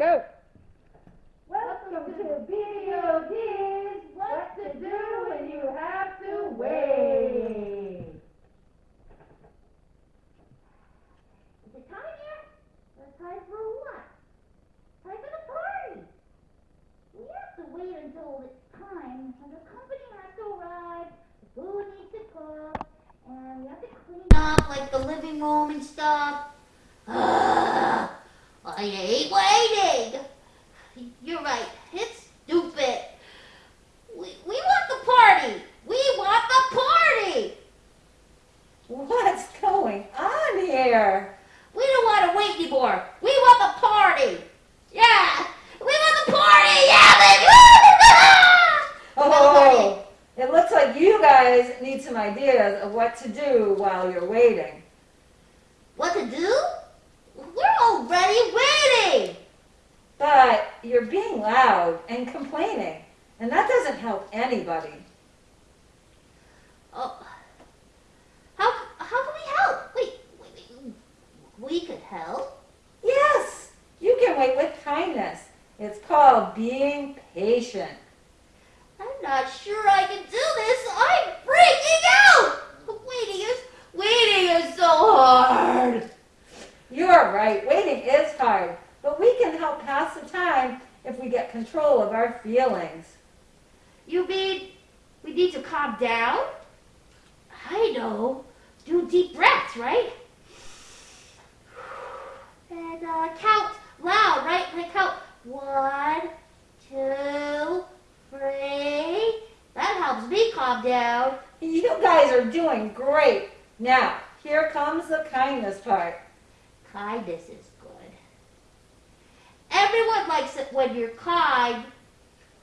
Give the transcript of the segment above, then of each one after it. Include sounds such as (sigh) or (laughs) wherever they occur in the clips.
Go. Welcome to BDOD's What to Do When You Have to Wait. Is it time yet? Or time for what? Time for the party. We have to wait until it's time, and the company has to arrive, the food needs to cook, and we have to clean up like the living room and stuff. I hate waiting. You're right. It's stupid. We, we want the party. We want the party. What's going on here? We don't want to wait anymore. We want the party. Yeah. We want the party. Yeah, baby. Oh, oh, oh it looks like you guys need some ideas of what to do while you're waiting. What to do? We're already waiting. But you're being loud and complaining, and that doesn't help anybody. Oh. How, how can we help? Wait, wait, wait. We could help. Yes, you can wait with kindness. It's called being patient. I'm not sure I can do this. I'm freaking out. Waiting is waiting is so hard. You're right, waiting is hard, but we can help pass the time if we get control of our feelings. You mean we need to calm down? I know. Do deep breaths, right? (sighs) And uh, count loud, right? Like count one, two, three. That helps me calm down. You guys are doing great. Now, here comes the kindness part. Kindness is. Everyone likes it when you're kind.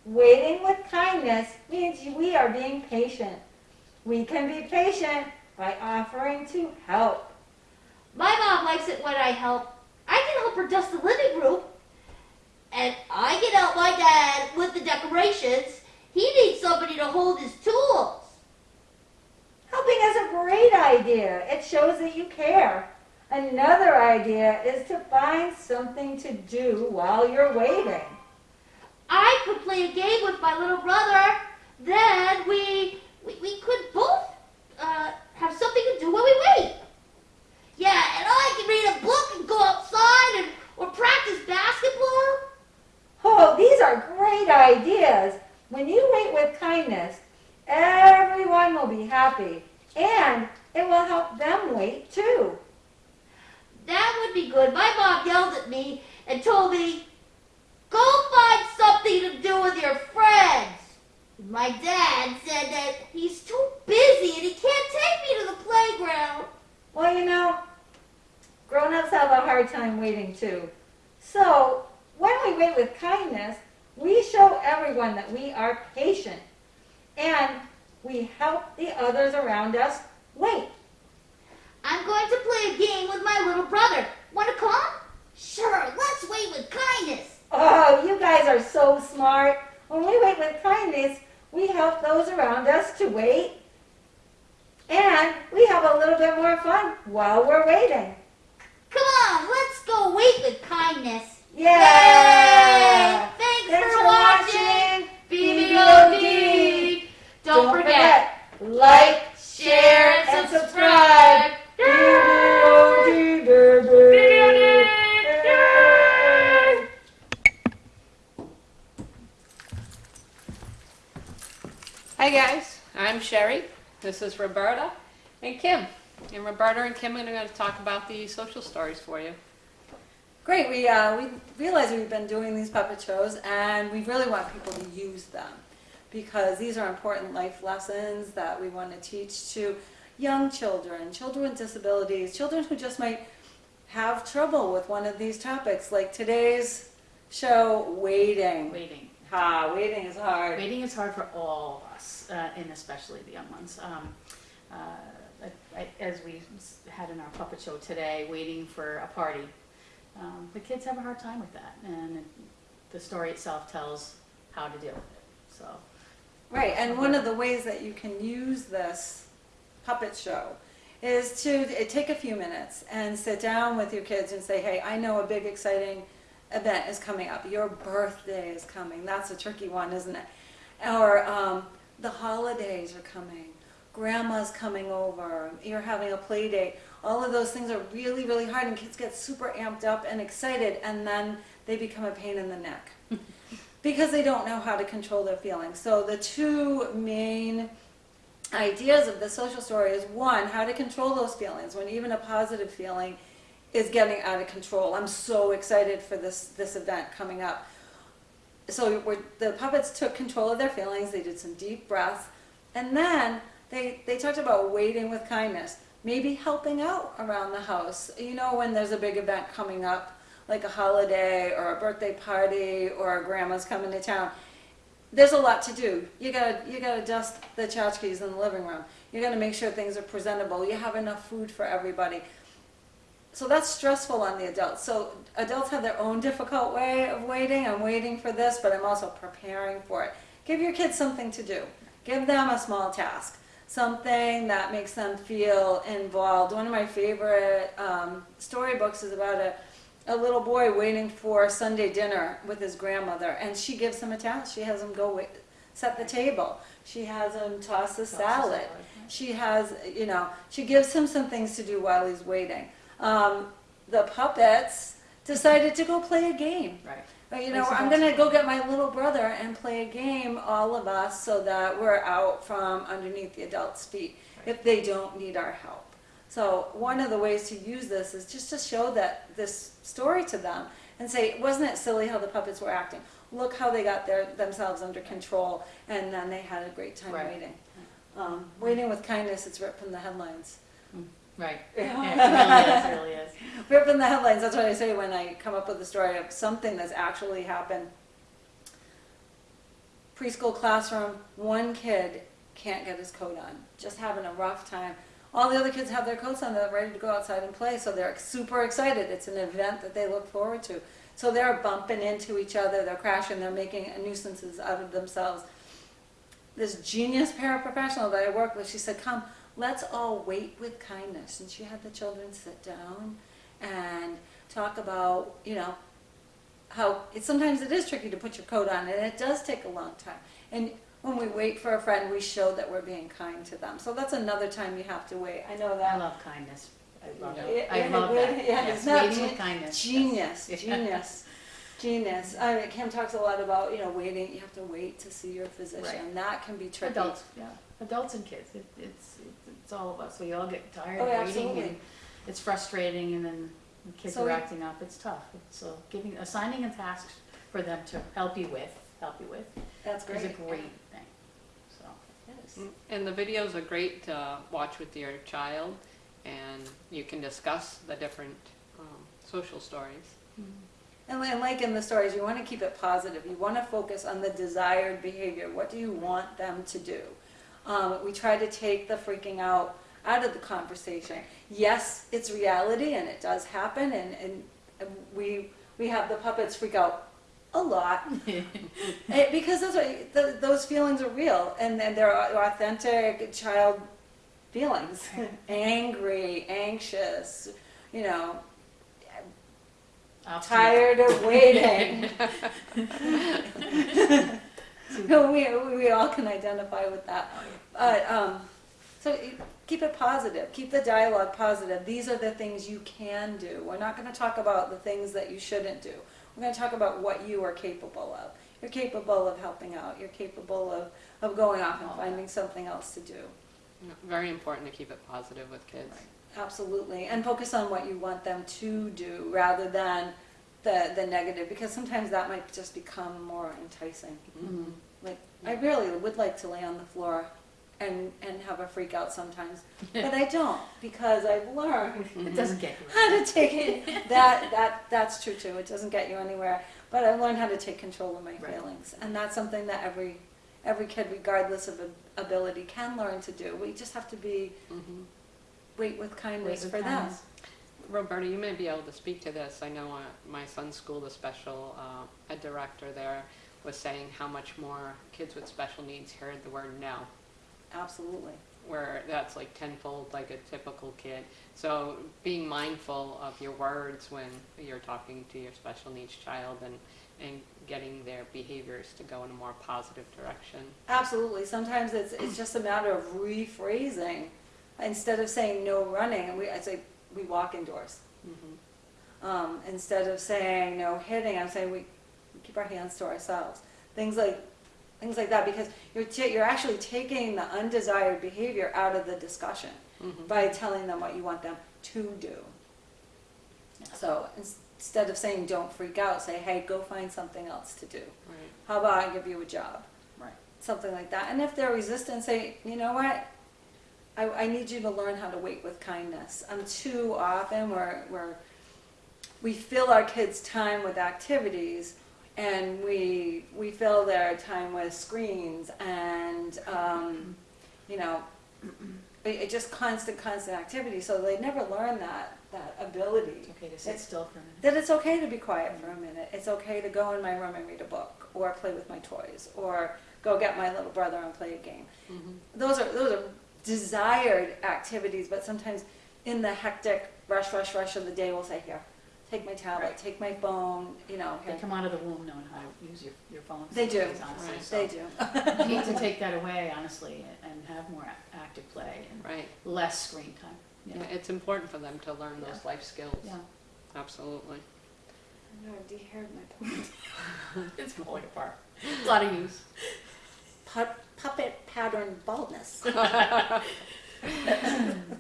Waiting with kindness means we are being patient. We can be patient by offering to help. My mom likes it when I help. I can help her dust the living room. And I can help my dad with the decorations. He needs somebody to hold his tools. Helping is a great idea. It shows that you care. Another idea is to find something to do while you're waiting. I could play a game with my little brother. Then we we, we could both uh, have something to do while we wait. Yeah, and I can read a book and go outside and or practice basketball. Oh, these are great ideas. When you wait with kindness, everyone will be happy and it will help them wait too. That would be good. My mom yelled at me and told me, go find something to do with your friends. My dad said that he's too busy and he can't take me to the playground. Well, you know, grown-ups have a hard time waiting too. So, when we wait with kindness, we show everyone that we are patient and we help the others around us wait. I'm going to play a game with my little brother. Want to come? Sure, let's wait with kindness. Oh, you guys are so smart. When we wait with kindness, we help those around us to wait. And we have a little bit more fun while we're waiting. Come on, let's go wait with kindness. Yeah! Thanks, Thanks for, for watching. watching BBOD. Don't, Don't forget, forget, This is Roberta and Kim. And Roberta and Kim are going to talk about the social stories for you. Great. We, uh, we realize we've been doing these puppet shows and we really want people to use them because these are important life lessons that we want to teach to young children, children with disabilities, children who just might have trouble with one of these topics like today's show, waiting. Waiting. Ha, waiting is hard. Waiting is hard for all of us, uh, and especially the young ones. Um, uh, I, I, as we had in our puppet show today, waiting for a party, um, the kids have a hard time with that, and it, the story itself tells how to deal with it. So, Right, and one of the ways that you can use this puppet show is to take a few minutes and sit down with your kids and say, hey, I know a big exciting event is coming up. Your birthday is coming. That's a tricky one, isn't it? Or um, the holidays are coming. Grandma's coming over. You're having a play date. All of those things are really, really hard, and kids get super amped up and excited, and then they become a pain in the neck (laughs) because they don't know how to control their feelings. So the two main ideas of the social story is one, how to control those feelings when even a positive feeling is getting out of control. I'm so excited for this this event coming up. So the puppets took control of their feelings. They did some deep breaths, and then they they talked about waiting with kindness, maybe helping out around the house. You know, when there's a big event coming up, like a holiday or a birthday party or a grandma's coming to town. There's a lot to do. You gotta you gotta dust the tchotchkes in the living room. You gotta make sure things are presentable. You have enough food for everybody. So that's stressful on the adults. So adults have their own difficult way of waiting. I'm waiting for this, but I'm also preparing for it. Give your kids something to do. Give them a small task, something that makes them feel involved. One of my favorite um, storybooks is about a, a little boy waiting for Sunday dinner with his grandmother, and she gives him a task. She has him go wait, set the table. She has him toss the salad. She has, you know, she gives him some things to do while he's waiting. Um, the puppets decided to go play a game. Right. You know, I'm gonna go get my little brother and play a game, all of us, so that we're out from underneath the adults' feet if they don't need our help. So one of the ways to use this is just to show that this story to them and say, wasn't it silly how the puppets were acting? Look how they got their themselves under control, and then they had a great time Right. waiting. Um, waiting with kindness, it's ripped from the headlines. Right. (laughs) Yeah. It really is, it really is. Rip from the headlines. That's what I say when I come up with a story of something that's actually happened. Preschool classroom, one kid can't get his coat on, just having a rough time. All the other kids have their coats on, they're ready to go outside and play, so they're super excited. It's an event that they look forward to. So they're bumping into each other, they're crashing, they're making nuisances out of themselves. This genius paraprofessional that I work with, she said, Come, let's all wait with kindness. And she had the children sit down and talk about, you know, how it, sometimes it is tricky to put your coat on and it does take a long time. And when we wait for a friend, we show that we're being kind to them. So that's another time you have to wait. I know that. I love kindness. I love it. I love good. that. Yeah, Yes, it's not waiting with kindness. Genius, Yes. (laughs) genius, genius. I mean, Kim talks a lot about, you know, waiting, you have to wait to see your Right. physician. That can be tricky. Adults, yeah, adults and kids, it, it's, it's all of us, we all get tired Oh, of waiting absolutely. and it's frustrating and then the kids So are we- acting up, it's tough. So giving, assigning a task for them to help you with, help you with, That's great. is a great. great thing, so. Yes. And the videos are great to watch with your child, and you can discuss the different um, social stories. And li- and like in the stories, you want to keep it positive. You want to focus on the desired behavior. What do you want them to do? Um, we try to take the freaking out out of the conversation. Yes, it's reality and it does happen, and, and we we have the puppets freak out a lot (laughs) Eh, because that's what the, those feelings are real and, and they're authentic child feelings. (laughs) Angry, anxious, you know. Tired of waiting. (laughs) no, we, we all can identify with that. But, um, so keep it positive. Keep the dialogue positive. These are the things you can do. We're not going to talk about the things that you shouldn't do. We're going to talk about what you are capable of. You're capable of helping out. You're capable of, of going off and finding something else to do. Very important to keep it positive with kids. Absolutely, and focus on what you want them to do rather than the, the negative, because sometimes that might just become more enticing. Mhm. Like, I really would like to lay on the floor and, and have a freak out sometimes, but I don't, because I've learned (laughs) It doesn't get you. how to take it, that, that, that's true too, it doesn't get you anywhere, but I learned how to take control of my Right. feelings, and that's something that every, every kid, regardless of ability, can learn to do. We just have to be, Mhm. Wait with kindness Wait for with them. Roberta, you may be able to speak to this. I know uh, my son's school, the special uh, ed director there, was saying how much more kids with special needs heard the word no. Absolutely. where that's like tenfold like a typical kid. So being mindful of your words when you're talking to your special needs child and, and getting their behaviors to go in a more positive direction. Absolutely. Sometimes it's, it's just a matter of rephrasing. Instead of saying no running, we, I say we walk indoors. Mhm. Um, instead of saying no hitting, I'm saying we, we keep our hands to ourselves. Things like, things like that, because you're, you're actually taking the undesired behavior out of the discussion Mhm. by telling them what you want them to do. So instead of saying don't freak out, say, hey, go find something else to do. Right. How about I give you a job? Right. Something like that. And if they're resistant, say, you know what? I, I need you to learn how to wait with kindness. Um, too often we're, we're, we fill our kids' time with activities and we, we fill their time with screens and, um, you know, it, it just constant, constant activity. So they never learn that, that ability It's okay to sit It's- still for a minute. that it's okay to be quiet for a minute. It's okay to go in my room and read a book, or play with my toys, or go get my little brother and play a game. Mhm. Those are those are desired activities, but sometimes in the hectic rush, rush, rush of the day, we'll say, "Here, take my tablet, Right. take my phone." You know, They here. come out of the womb knowing how to use your, your phone. They do. honestly, Right. so They do. We need to (laughs) take that away, honestly, and have more ac- active play and Right. less screen time. Yeah, it's important for them to learn those life skills. Yeah. Absolutely. I know, I've de-haired my point. (laughs) It's falling apart. A lot of use. Pu- puppet pattern baldness. (laughs) All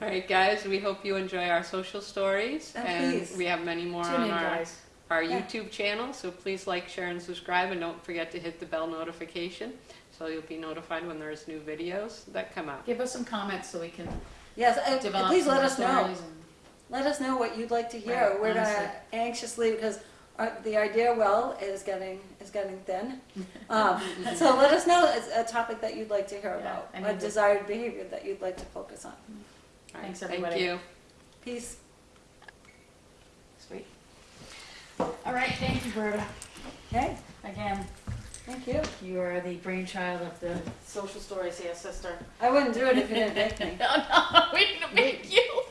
right, guys, we hope you enjoy our social stories. Oh, and please. we have many more Tune on in, our, guys. our Yeah. YouTube channel, so please like, share, and subscribe, and don't forget to hit the bell notification, so you'll be notified when there's new videos that come out. Give us some comments so we can Yes, and develop please some let us know. Let us know what you'd like to hear. Right, We're honestly. gonna anxiously because our, the idea well is getting is getting thin. (laughs) Um, so let us know it's a topic that you'd like to hear Yeah, about, I a mean, the- desired behavior that you'd like to focus on. All right, Thanks, everybody. Thank you. Peace. Sweet. All right, thank you, Berta. Okay, Again, thank you. you are the brainchild of the social stories here, sister. I wouldn't do it if you didn't make me. (laughs) No, no, we didn't make you.